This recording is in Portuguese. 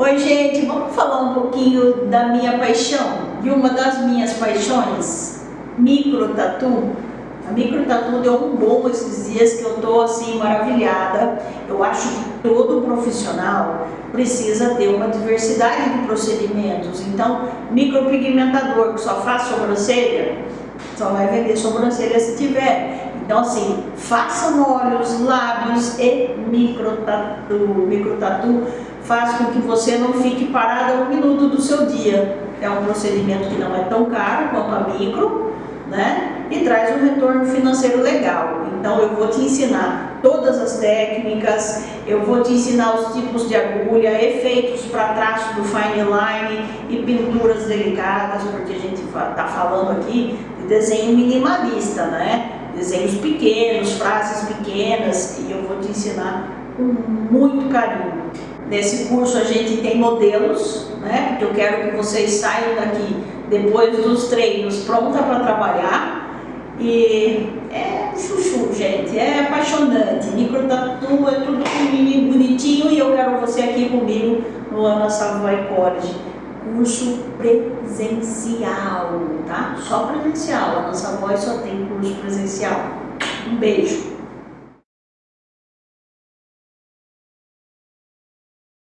Oi gente, vamos falar um pouquinho da minha paixão, de uma das minhas paixões, micro tatu. A micro tatu deu um bom esses dias que eu tô assim maravilhada. Eu acho que todo profissional precisa ter uma diversidade de procedimentos. Então, micropigmentador que só faz sobrancelha, só vai vender sobrancelha se tiver. Então assim, façam olhos, lábios e micro tatu. Faz com que você não fique parada um minuto do seu dia. É um procedimento que não é tão caro quanto a micro, né? E traz um retorno financeiro legal. Então eu vou te ensinar todas as técnicas, eu vou te ensinar os tipos de agulha, efeitos para traço do fine line e pinturas delicadas, porque a gente está falando aqui de desenho minimalista, né? Desenhos pequenos, frases pequenas, e eu vou te ensinar com muito carinho. Nesse curso a gente tem modelos, né? Porque eu quero que vocês saiam daqui depois dos treinos pronta para trabalhar. E é chuchu, gente, é apaixonante. Micro tatu é tudo bonitinho e eu quero você aqui comigo no Ana Savoy College. Curso presencial, tá? Só presencial. A nossa voz só tem curso presencial. Um beijo.